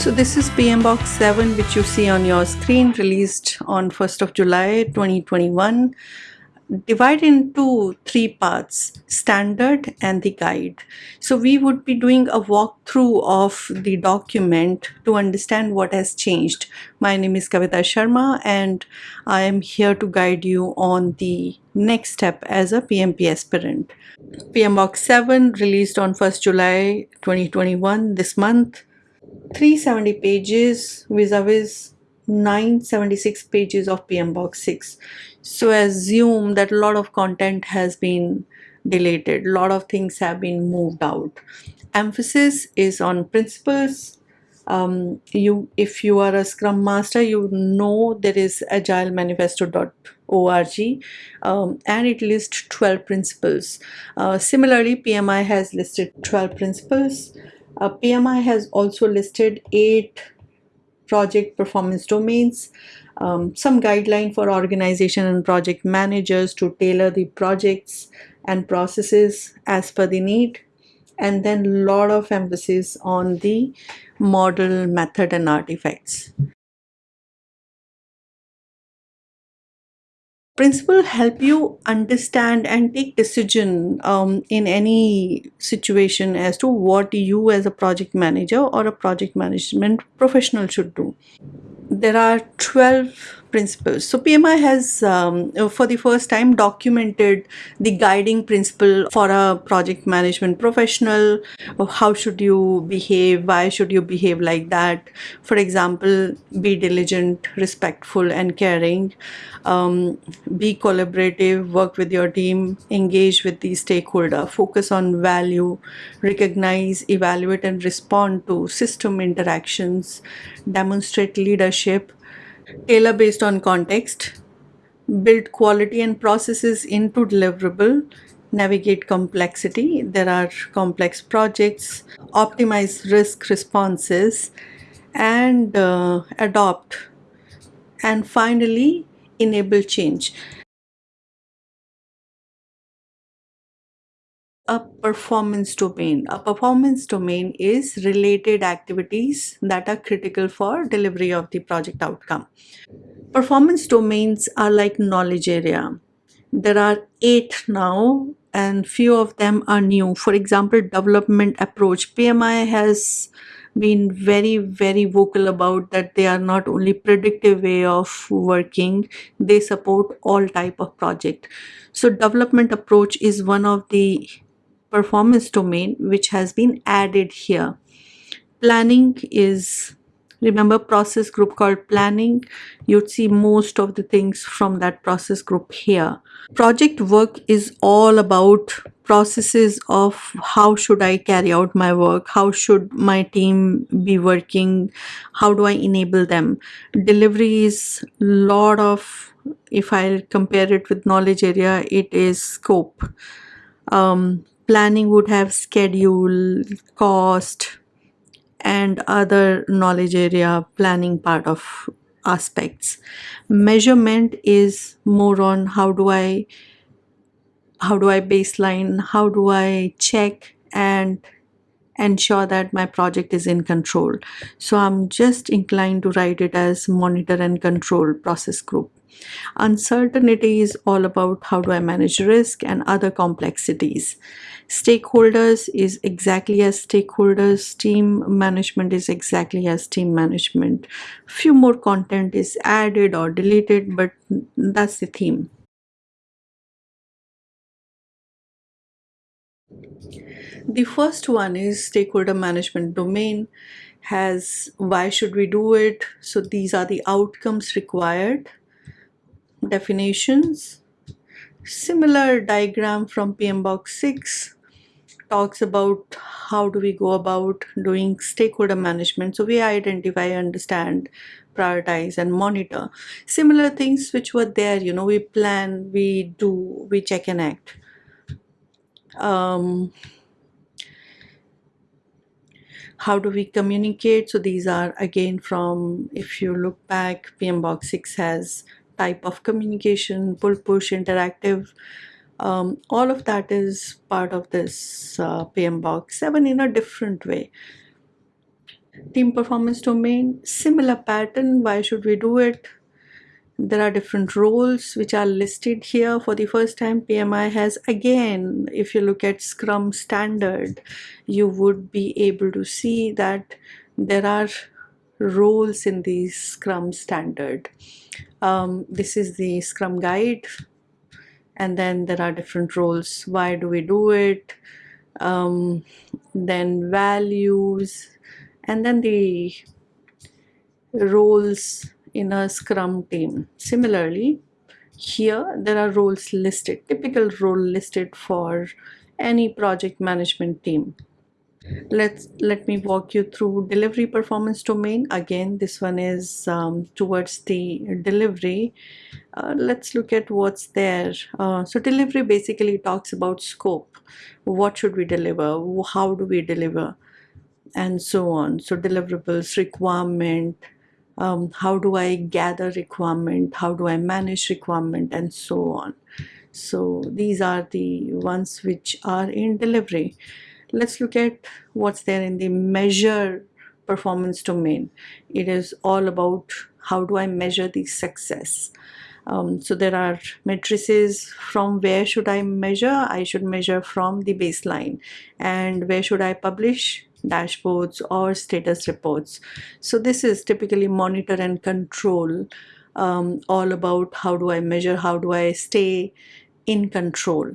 So this is PMBOK 7 which you see on your screen released on 1st of July 2021 divided into three parts standard and the guide. So we would be doing a walkthrough of the document to understand what has changed. My name is Kavita Sharma and I am here to guide you on the next step as a PMP aspirant. PMBOK 7 released on 1st July 2021 this month 370 pages vis-a-vis 976 pages of PMBOK 6 so assume that a lot of content has been deleted a lot of things have been moved out. Emphasis is on principles. Um, you if you are a scrum master you know there is agilemanifesto.org um, and it lists 12 principles. Uh, similarly PMI has listed 12 principles uh, PMI has also listed eight project performance domains um, some guideline for organization and project managers to tailor the projects and processes as per the need and then a lot of emphasis on the model method and artifacts principle help you understand and take decision um, in any situation as to what you as a project manager or a project management professional should do? There are 12 principles. So PMI has um, for the first time documented the guiding principle for a project management professional. How should you behave? Why should you behave like that? For example, be diligent, respectful and caring. Um, be collaborative, work with your team, engage with the stakeholder, focus on value, recognize, evaluate and respond to system interactions, demonstrate leadership, tailor based on context, build quality and processes into deliverable, navigate complexity. There are complex projects, optimize risk responses, and uh, adopt. And finally, enable change. A performance domain. A performance domain is related activities that are critical for delivery of the project outcome. Performance domains are like knowledge area. There are eight now and few of them are new. For example, development approach. PMI has been very very vocal about that they are not only predictive way of working they support all type of project so development approach is one of the performance domain which has been added here. Planning is remember process group called planning? You'd see most of the things from that process group here. Project work is all about processes of how should i carry out my work? How should my team be working? How do i enable them? Delivery is lot of if i compare it with knowledge area it is scope. Um, planning would have schedule, cost, and other knowledge area planning part of aspects. Measurement is more on how do I how do I baseline, how do I check and ensure that my project is in control. So I'm just inclined to write it as monitor and control process group. Uncertainty is all about how do I manage risk and other complexities. Stakeholders is exactly as stakeholders. Team management is exactly as team management. Few more content is added or deleted, but that's the theme. The first one is stakeholder management domain has why should we do it? So these are the outcomes required. Definitions. Similar diagram from PMBOK 6 talks about how do we go about doing stakeholder management. So we identify understand prioritize and monitor. Similar things which were there you know we plan we do we check and act. Um, how do we communicate so these are again from if you look back PMBOK 6 has type of communication, pull push, interactive. Um, all of that is part of this uh, PMBOK 7 in a different way. Team performance domain, similar pattern. Why should we do it? There are different roles which are listed here for the first time. PMI has again, if you look at Scrum standard, you would be able to see that there are roles in the Scrum standard. Um, this is the Scrum guide and then there are different roles. Why do we do it? Um, then values and then the roles in a scrum team. Similarly here there are roles listed typical role listed for any project management team. Let's let me walk you through delivery performance domain. Again this one is um, towards the delivery. Uh, let's look at what's there. Uh, so delivery basically talks about scope. What should we deliver? How do we deliver? And so on. So deliverables requirement um, how do I gather requirement, how do I manage requirement and so on. So these are the ones which are in delivery. Let's look at what's there in the measure performance domain. It is all about how do I measure the success. Um, so there are matrices from where should I measure? I should measure from the baseline and where should I publish? Dashboards or status reports. So this is typically monitor and control um, all about how do I measure, how do I stay in control.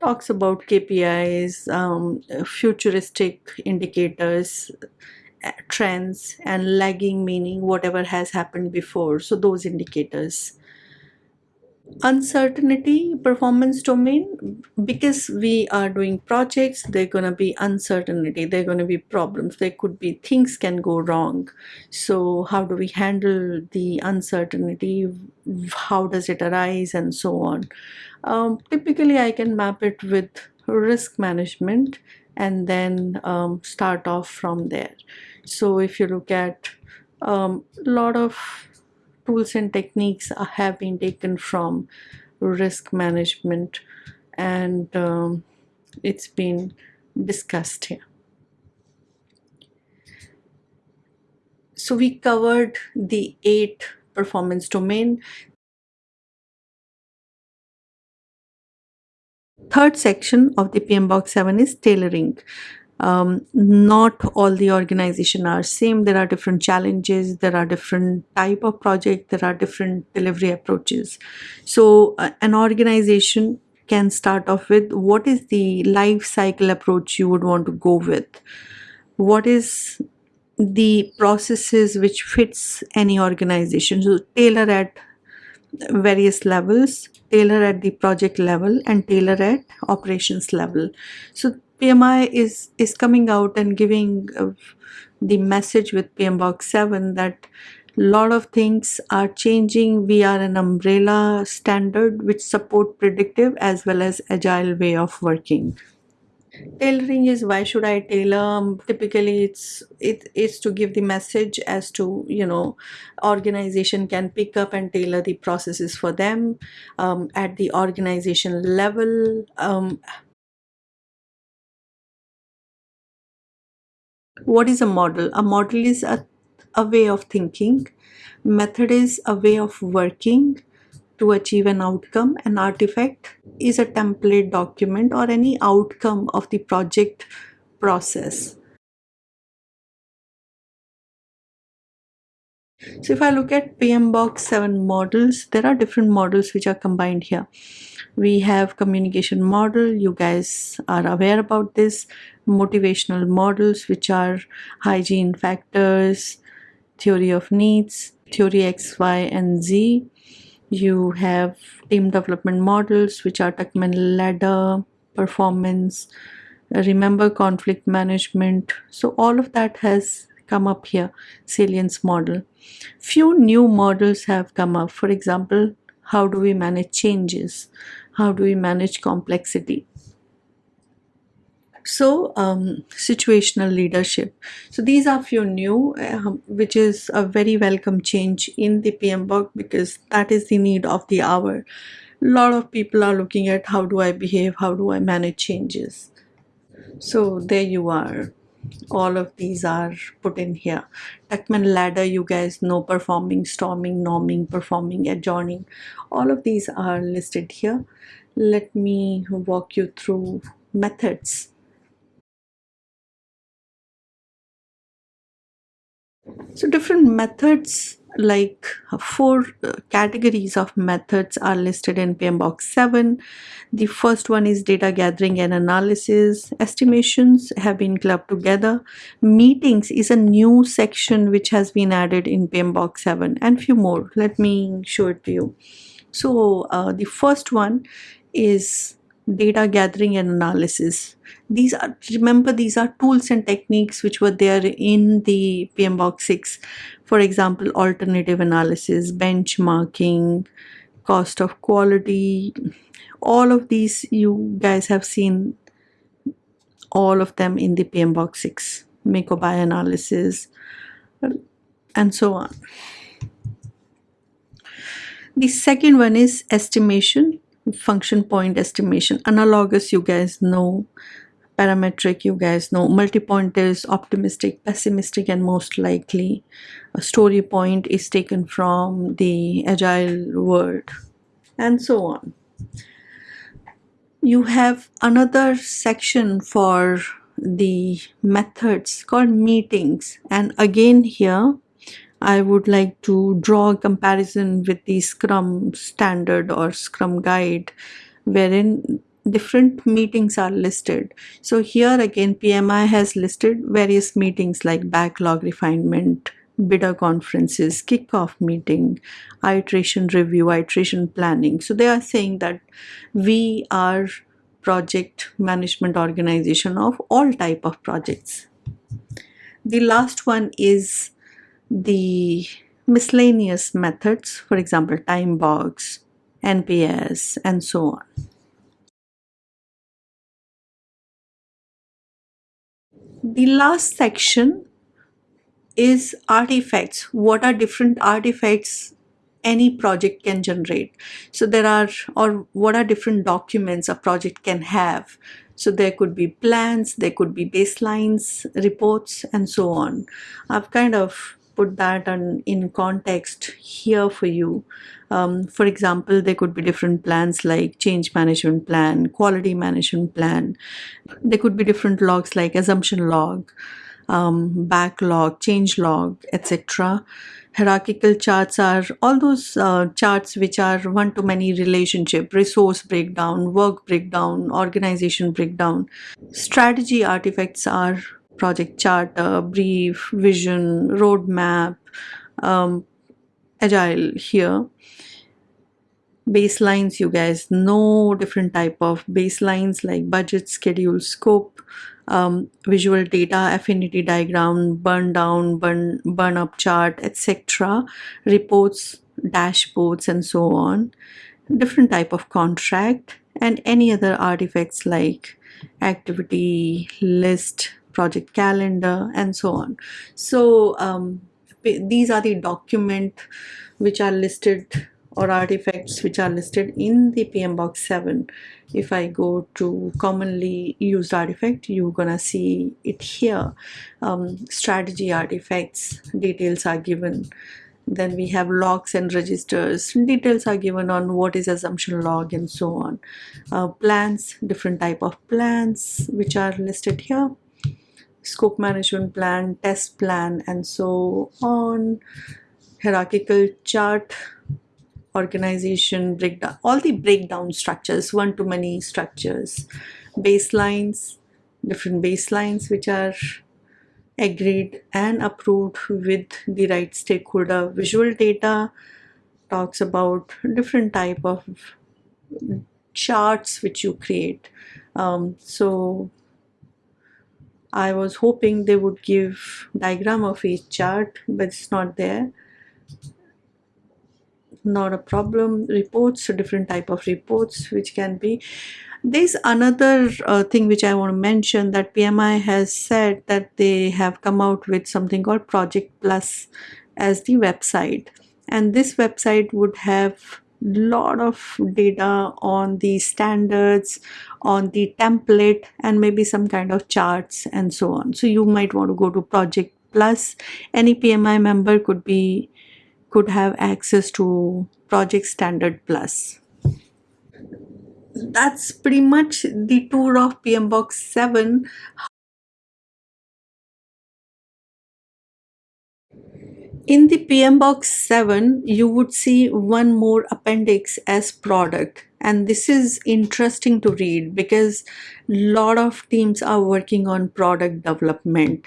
Talks about KPIs, um, futuristic indicators, trends and lagging meaning whatever has happened before. So those indicators uncertainty performance domain because we are doing projects they're going to be uncertainty they're going to be problems there could be things can go wrong. So how do we handle the uncertainty? How does it arise? And so on. Um, typically i can map it with risk management and then um, start off from there. So if you look at a um, lot of tools and techniques have been taken from risk management and um, it's been discussed here. So we covered the eight performance domain. Third section of the PMBOK 7 is tailoring um, not all the organization are same. There are different challenges. There are different type of project. There are different delivery approaches. So uh, an organization can start off with what is the life cycle approach you would want to go with? What is the processes which fits any organization? So tailor at various levels tailor at the project level and tailor at operations level. So PMI is is coming out and giving uh, the message with PMBOK 7 that a lot of things are changing. We are an umbrella standard which support predictive as well as agile way of working. Tailoring is why should I tailor? Um, typically, it's it is to give the message as to you know organization can pick up and tailor the processes for them um, at the organization level. Um, what is a model? A model is a, a way of thinking. Method is a way of working to achieve an outcome. An artifact is a template document or any outcome of the project process. So if i look at PMBOK 7 models there are different models which are combined here. We have communication model. You guys are aware about this motivational models which are hygiene factors theory of needs theory x y and z. You have team development models which are tuckman ladder performance remember conflict management. So all of that has come up here salience model. Few new models have come up. For example how do we manage changes? How do we manage complexity so um, situational leadership so these are few new uh, which is a very welcome change in the PMBOK because that is the need of the hour a lot of people are looking at how do I behave how do I manage changes So there you are. All of these are put in here. Tuckman ladder, you guys know performing, storming, norming, performing, adjourning. All of these are listed here. Let me walk you through methods. So different methods like four uh, categories of methods are listed in PMBOK 7. The first one is data gathering and analysis. Estimations have been clubbed together. Meetings is a new section which has been added in PMBOK 7 and few more. Let me show it to you. So uh, the first one is data gathering and analysis. These are remember these are tools and techniques which were there in the PMBOK 6 for example alternative analysis benchmarking cost of quality. All of these you guys have seen all of them in the PMBOK 6 make or buy analysis and so on. The second one is estimation function point estimation. Analogous you guys know. Parametric you guys know. Multi-point is optimistic pessimistic and most likely a story point is taken from the agile world and so on. You have another section for the methods called meetings and again here I would like to draw a comparison with the Scrum standard or Scrum guide wherein different meetings are listed. So here again PMI has listed various meetings like backlog refinement, bidder conferences, kickoff meeting, iteration review, iteration planning. So they are saying that we are project management organization of all type of projects. The last one is the miscellaneous methods, for example, time box, NPS, and so on. The last section is artifacts. What are different artifacts any project can generate? So there are, or what are different documents a project can have? So there could be plans, there could be baselines, reports, and so on. I've kind of put that on, in context here for you. Um, for example, there could be different plans like change management plan, quality management plan. There could be different logs like assumption log, um, backlog, change log, etc. Hierarchical charts are all those uh, charts which are one-to-many relationship, resource breakdown, work breakdown, organization breakdown. Strategy artifacts are project charter, brief, vision, roadmap, um, agile here. Baselines, you guys know different type of baselines like budget, schedule, scope, um, visual data, affinity diagram, burn down, burn, burn up chart, etc. Reports, dashboards, and so on. Different type of contract and any other artifacts like activity list project calendar and so on. So um, these are the document which are listed or artifacts which are listed in the PMBOK 7 if I go to commonly used artifact you're gonna see it here. Um, strategy artifacts details are given. Then we have logs and registers. Details are given on what is assumption log and so on. Uh, plans different type of plans which are listed here scope management plan, test plan, and so on, hierarchical chart, organization breakdown, all the breakdown structures, one-to-many structures, baselines, different baselines which are agreed and approved with the right stakeholder. Visual data talks about different type of charts which you create. Um, so I was hoping they would give diagram of each chart but it's not there. Not a problem. Reports different type of reports which can be. There's another uh, thing which I want to mention that PMI has said that they have come out with something called Project Plus as the website. And this website would have lot of data on the standards on the template and maybe some kind of charts and so on. So you might want to go to project plus. Any pmi member could be could have access to project standard plus. That's pretty much the tour of PMBOK 7 In the PMBOK 7, you would see one more appendix as product. And this is interesting to read because a lot of teams are working on product development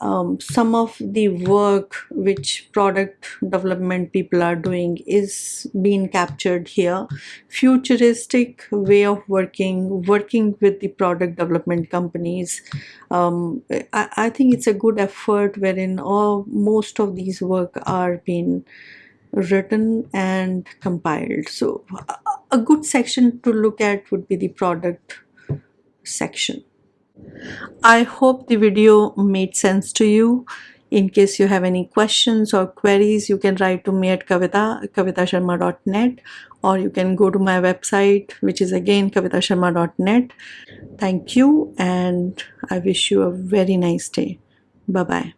um, some of the work which product development people are doing is being captured here. Futuristic way of working working with the product development companies. Um, I, I think it's a good effort wherein all most of these work are being written and compiled. So a good section to look at would be the product section I hope the video made sense to you. In case you have any questions or queries, you can write to me at kavita, kavitasharma.net or you can go to my website, which is again kavitasharma.net. Thank you and I wish you a very nice day. Bye-bye.